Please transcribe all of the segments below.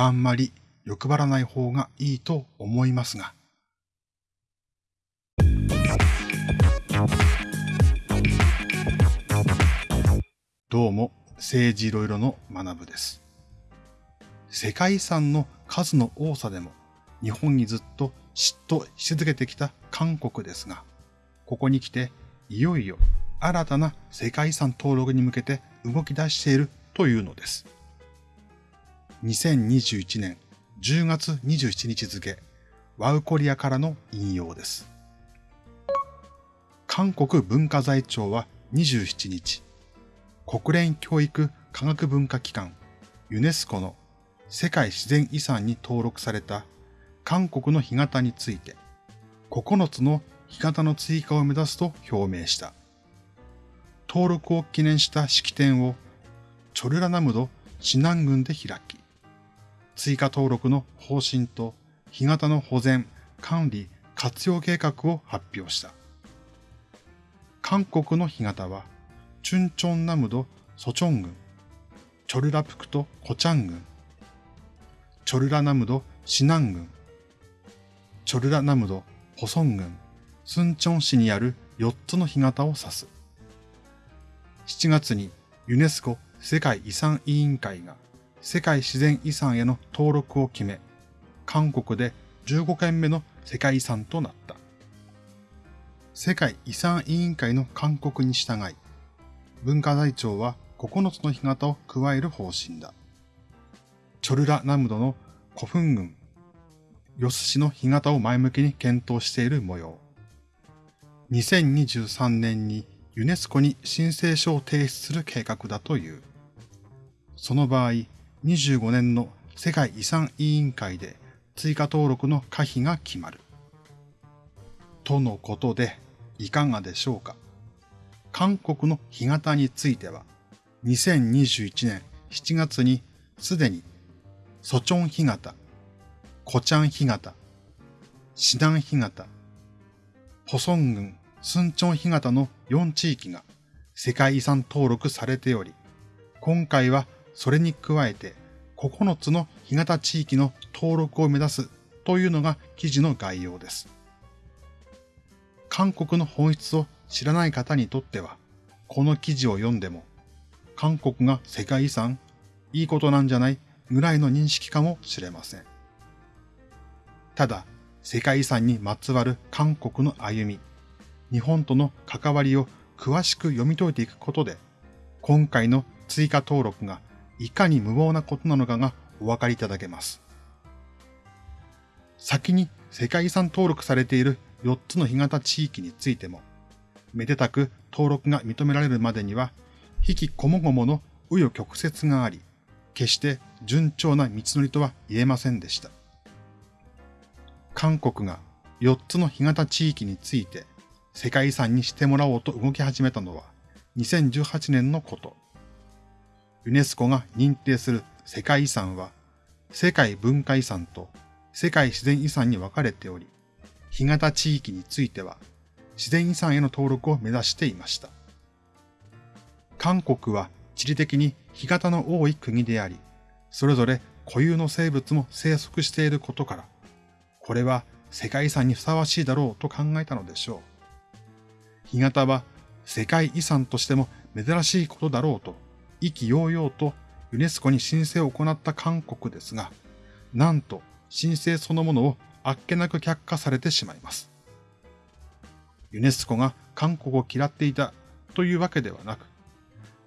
あんまり欲張らない方がいいと思いますが。どうも、政治いろいろの学部です。世界遺産の数の多さでも日本にずっと嫉妬し続けてきた韓国ですが、ここに来ていよいよ新たな世界遺産登録に向けて動き出しているというのです。2021年10月27日付、ワウコリアからの引用です。韓国文化財庁は27日、国連教育科学文化機関ユネスコの世界自然遺産に登録された韓国の干潟について9つの干潟の追加を目指すと表明した。登録を記念した式典をチョルラナムドシナン郡で開き、追加登録の方針と干潟の保全、管理、活用計画を発表した。韓国の干潟はチュンチョンナムドソチョン郡、チョルラプクトコチャン郡、チョルラナムドシナン郡、チョルラナムドポソン郡、スンチョン市にある4つの干潟を指す。7月にユネスコ世界遺産委員会が世界自然遺産への登録を決め、韓国で15件目の世界遺産となった。世界遺産委員会の勧告に従い、文化財庁は9つの干潟を加える方針だ。チョルラナムドの古墳群、ヨス市の干潟を前向きに検討している模様。2023年にユネスコに申請書を提出する計画だという。その場合、25年の世界遺産委員会で追加登録の可否が決まる。とのことで、いかがでしょうか。韓国の干潟については、2021年7月にすでに、ソチョン干潟、コチャン干潟、シダン干潟、ポソン郡スンチョン干潟の4地域が世界遺産登録されており、今回はそれに加えて9つの干潟地域の登録を目指すというのが記事の概要です。韓国の本質を知らない方にとっては、この記事を読んでも、韓国が世界遺産、いいことなんじゃないぐらいの認識かもしれません。ただ、世界遺産にまつわる韓国の歩み、日本との関わりを詳しく読み解いていくことで、今回の追加登録がいかに無謀なことなのかがお分かりいただけます。先に世界遺産登録されている4つの干潟地域についても、めでたく登録が認められるまでには、引きこもごもの紆余曲折があり、決して順調な道のりとは言えませんでした。韓国が4つの干潟地域について世界遺産にしてもらおうと動き始めたのは2018年のこと。ユネスコが認定する世界遺産は世界文化遺産と世界自然遺産に分かれており、干潟地域については自然遺産への登録を目指していました。韓国は地理的に干潟の多い国であり、それぞれ固有の生物も生息していることから、これは世界遺産にふさわしいだろうと考えたのでしょう。干潟は世界遺産としても珍しいことだろうと、意気揚々とユネスコに申請を行った韓国ですが、なんと申請そのものをあっけなく却下されてしまいます。ユネスコが韓国を嫌っていたというわけではなく、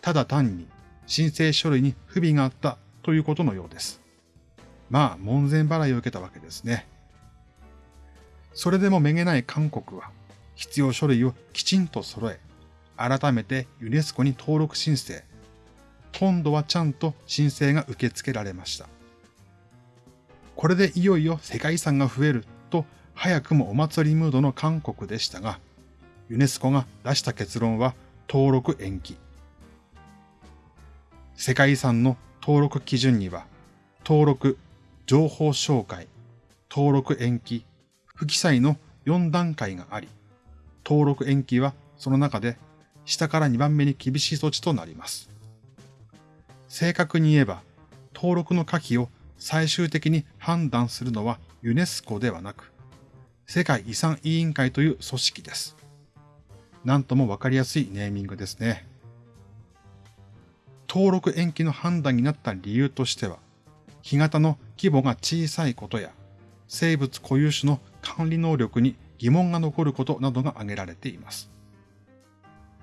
ただ単に申請書類に不備があったということのようです。まあ、門前払いを受けたわけですね。それでもめげない韓国は、必要書類をきちんと揃え、改めてユネスコに登録申請。今度はちゃんと申請が受け付けられました。これでいよいよ世界遺産が増えると早くもお祭りムードの韓国でしたが、ユネスコが出した結論は登録延期。世界遺産の登録基準には、登録、情報紹介、登録延期、不記載の4段階があり、登録延期はその中で下から2番目に厳しい措置となります。正確に言えば、登録の可否を最終的に判断するのはユネスコではなく、世界遺産委員会という組織です。なんともわかりやすいネーミングですね。登録延期の判断になった理由としては、干潟の規模が小さいことや、生物固有種の管理能力に疑問が残ることなどが挙げられています。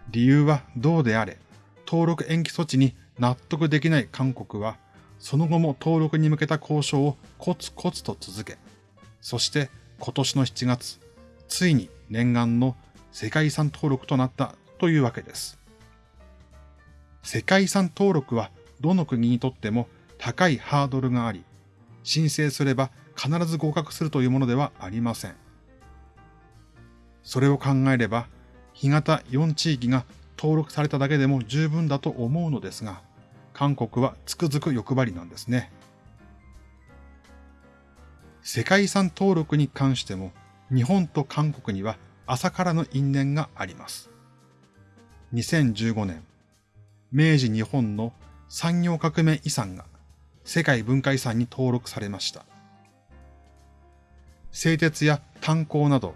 理由はどうであれ、登録延期措置に納得できない韓国は、その後も登録に向けた交渉をコツコツと続け、そして今年の7月、ついに念願の世界遺産登録となったというわけです。世界遺産登録はどの国にとっても高いハードルがあり、申請すれば必ず合格するというものではありません。それを考えれば、干潟4地域が登録されただけでも十分だと思うのですが、韓国はつくづく欲張りなんですね。世界遺産登録に関しても、日本と韓国には朝からの因縁があります。2015年、明治日本の産業革命遺産が世界文化遺産に登録されました。製鉄や炭鉱など、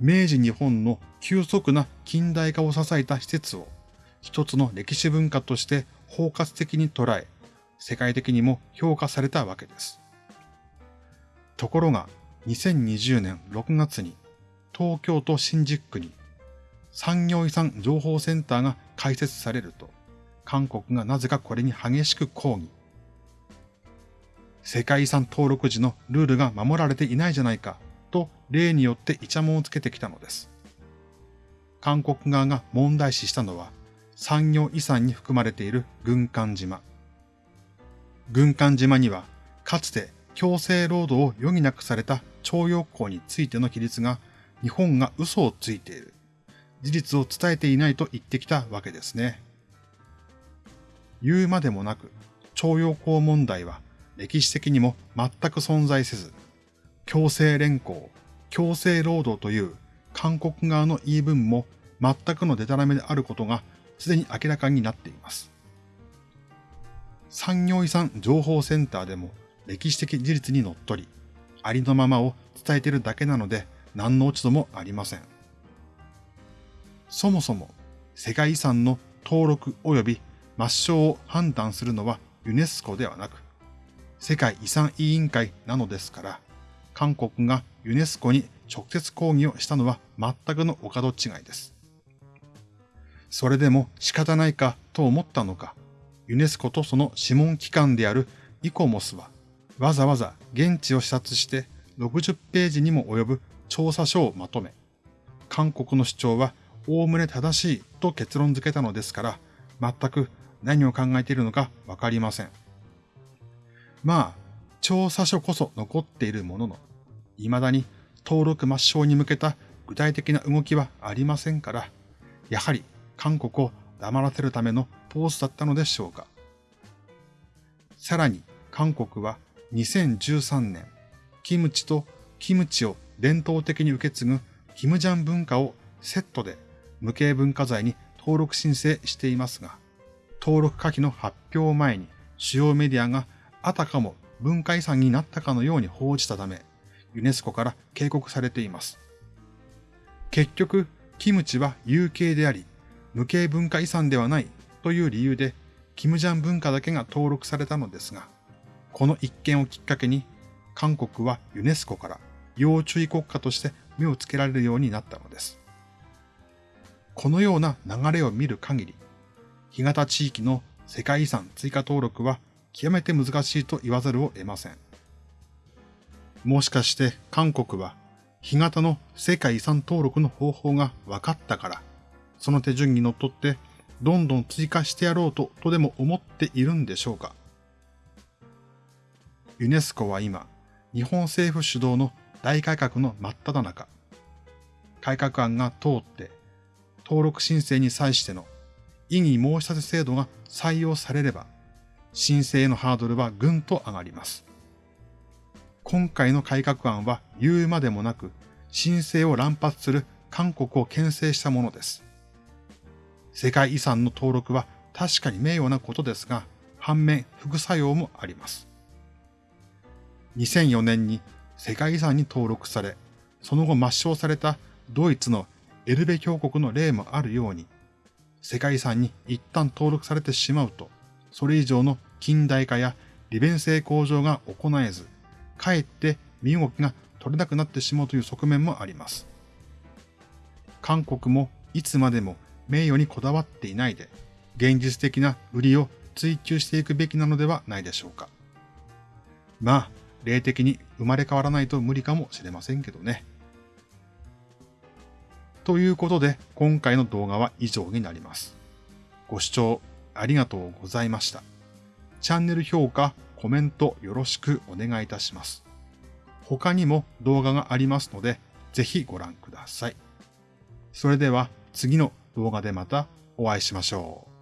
明治日本の急速な近代化を支えた施設を一つの歴史文化として包括的に捉え、世界的にも評価されたわけです。ところが、2020年6月に東京都新宿区に産業遺産情報センターが開設されると、韓国がなぜかこれに激しく抗議。世界遺産登録時のルールが守られていないじゃないかと例によってイチャモンをつけてきたのです。韓国側が問題視したのは産業遺産に含まれている軍艦島。軍艦島にはかつて強制労働を余儀なくされた徴用工についての規律が日本が嘘をついている。事実を伝えていないと言ってきたわけですね。言うまでもなく、徴用工問題は歴史的にも全く存在せず、強制連行、強制労働という韓国側の言い分も全くのデタラメであることがすでに明らかになっています。産業遺産情報センターでも歴史的事実にのっとり、ありのままを伝えているだけなので何の落ち度もありません。そもそも世界遺産の登録及び抹消を判断するのはユネスコではなく、世界遺産委員会なのですから、韓国がユネスコに直接抗議をしたのは全くのお門違いです。それでも仕方ないかと思ったのか、ユネスコとその諮問機関であるイコモスは、わざわざ現地を視察して60ページにも及ぶ調査書をまとめ、韓国の主張はおおむね正しいと結論付けたのですから、全く何を考えているのかわかりません。まあ、調査書こそ残っているものの、未だに登録抹消に向けた具体的な動きはありませんから、やはり韓国を黙らせるためのポーズだったのでしょうか。さらに韓国は2013年、キムチとキムチを伝統的に受け継ぐキムジャン文化をセットで無形文化財に登録申請していますが、登録可否の発表前に主要メディアがあたかも文化遺産になったかのように報じたため、ユネスコから警告されています。結局、キムチは有形であり、無形文化遺産ではないという理由で、キムジャン文化だけが登録されたのですが、この一件をきっかけに、韓国はユネスコから要注意国家として目をつけられるようになったのです。このような流れを見る限り、干潟地域の世界遺産追加登録は極めて難しいと言わざるを得ません。もしかして韓国は干潟の世界遺産登録の方法が分かったから、その手順にのっとってどんどん追加してやろうととでも思っているんでしょうか？ユネスコは今、日本政府主導の大改革の真っ只中。改革案が通って登録申請に際しての異議申し立て制度が採用されれば、申請のハードルはぐんと上がります。今回の改革案は言うまでもなく、申請を乱発する韓国を牽制したものです。世界遺産の登録は確かに名誉なことですが、反面副作用もあります。2004年に世界遺産に登録され、その後抹消されたドイツのエルベ峡谷の例もあるように、世界遺産に一旦登録されてしまうと、それ以上の近代化や利便性向上が行えず、かえって身動きが取れなくなってしまうという側面もあります。韓国もいつまでも名誉にこだわっていないで、現実的な売りを追求していくべきなのではないでしょうか。まあ、霊的に生まれ変わらないと無理かもしれませんけどね。ということで、今回の動画は以上になります。ご視聴ありがとうございました。チャンネル評価、コメントよろしくお願いいたします。他にも動画がありますので、ぜひご覧ください。それでは次の動画でまたお会いしましょう。